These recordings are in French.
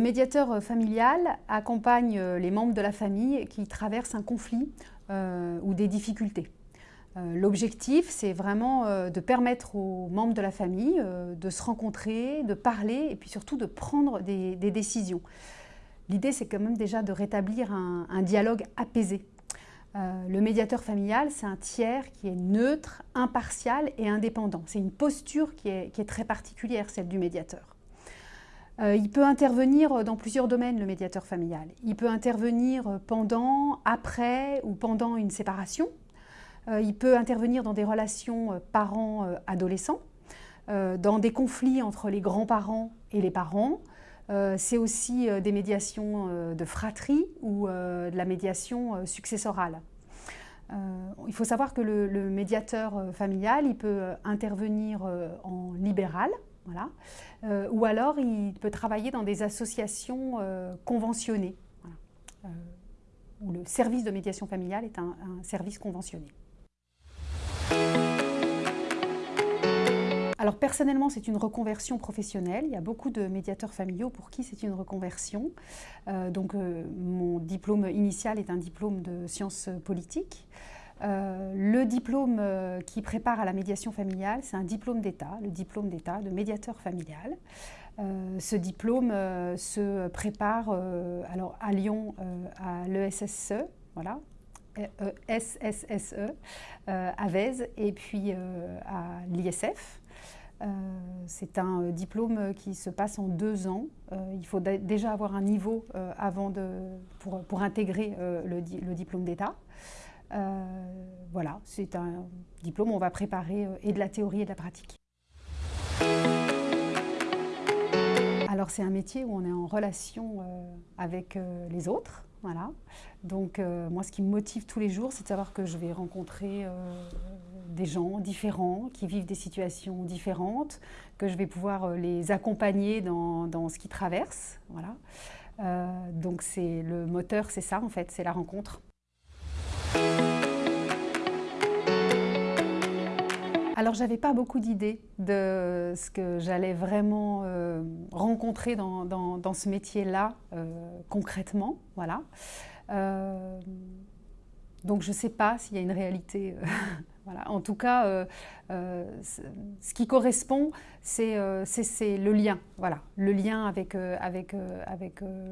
médiateur familial accompagne les membres de la famille qui traversent un conflit ou des difficultés. L'objectif, c'est vraiment de permettre aux membres de la famille de se rencontrer, de parler et puis surtout de prendre des, décisions. L'idée, c'est quand même déjà de rétablir un dialogue apaisé euh, le médiateur familial, c'est un tiers qui est neutre, impartial et indépendant. C'est une posture qui est, très particulière, celle du médiateur. Euh, il peut intervenir dans plusieurs domaines, le médiateur familial. Il peut intervenir pendant, après ou pendant une séparation. Euh, il peut intervenir dans des relations parents-adolescents, dans des conflits entre les grands-parents et les parents, euh, c'est aussi euh, des médiations euh, de fratrie ou de la médiation successorale. il faut savoir que le, médiateur familial, il peut intervenir en libéral, voilà, ou alors il peut travailler dans des associations conventionnées, où le service de médiation familiale est un service conventionné. Alors personnellement, c'est une reconversion professionnelle. Il y a beaucoup de médiateurs familiaux pour qui c'est une reconversion. Euh, donc euh, mon diplôme initial est un diplôme de sciences politiques. Euh, le diplôme qui prépare à la médiation familiale, c'est un diplôme d'État, le diplôme d'État de médiateur familial. ce diplôme se prépare alors à Lyon à l'ESSE, voilà, SSSE, à Vèze, et puis à l'ISF. Euh, c'est un euh, diplôme qui se passe en deux ans. Euh, il faut déjà avoir un niveau avant de, pour, intégrer le, diplôme d'État. Voilà, c'est un diplôme où on va préparer et de la théorie et de la pratique. Alors c'est un métier où on est en relation avec les autres, voilà. Donc moi ce qui me motive tous les jours c'est de savoir que je vais rencontrer des gens différents qui vivent des situations différentes, que je vais pouvoir euh, les accompagner dans, dans ce qu'ils traversent. Voilà. Euh, donc c'est le moteur, c'est ça en fait, c'est la rencontre. Alors j'avais pas beaucoup d'idées de ce que j'allais vraiment euh, rencontrer dans, ce métier-là concrètement, voilà. donc je ne sais pas s'il y a une réalité en tout cas, euh, euh, ce qui correspond, euh, c'est le lien, voilà, le lien avec,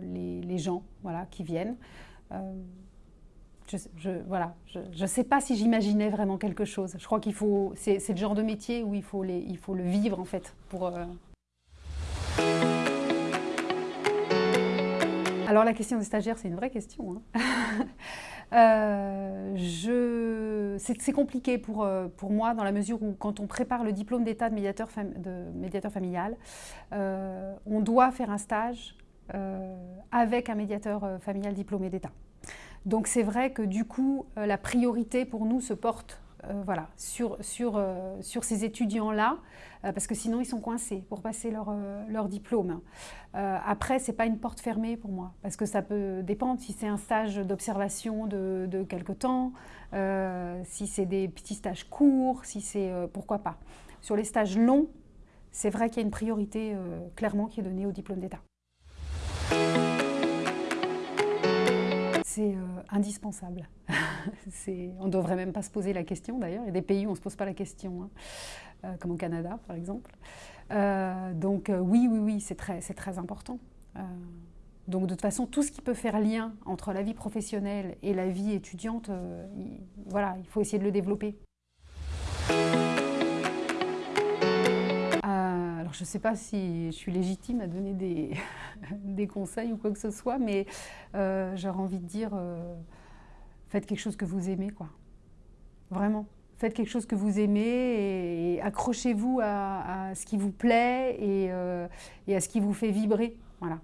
les, gens qui viennent. Je ne sais pas si j'imaginais vraiment quelque chose. Je crois qu'il faut, c'est le genre de métier où il faut, le vivre en fait pour. Alors la question des stagiaires, c'est une vraie question. Hein. Euh, c'est compliqué pour, euh, pour moi dans la mesure où quand on prépare le diplôme d'état de médiateur, familial, euh, on doit faire un stage avec un médiateur familial diplômé d'état. Donc c'est vrai que du coup, la priorité pour nous se porte euh, voilà, sur, sur, euh, sur ces étudiants-là, euh, parce que sinon ils sont coincés pour passer leur, leur diplôme. après, ce n'est pas une porte fermée pour moi, parce que ça peut dépendre si c'est un stage d'observation de, de quelque temps, si c'est des petits stages courts, si c'est... pourquoi pas. Sur les stages longs, c'est vrai qu'il y a une priorité clairement qui est donnée au diplôme d'État. C'est indispensable. on ne devrait même pas se poser la question d'ailleurs. Il y a des pays où on ne se pose pas la question, hein. euh, comme au Canada par exemple. Euh, donc euh, oui, oui, oui, c'est très, très important. donc de toute façon, tout ce qui peut faire lien entre la vie professionnelle et la vie étudiante, voilà, il faut essayer de le développer. Je ne sais pas si je suis légitime à donner des, conseils ou quoi que ce soit, mais j'aurais envie de dire faites quelque chose que vous aimez, quoi. Vraiment. Faites quelque chose que vous aimez et, accrochez-vous à, ce qui vous plaît et, euh, et, à ce qui vous fait vibrer. Voilà.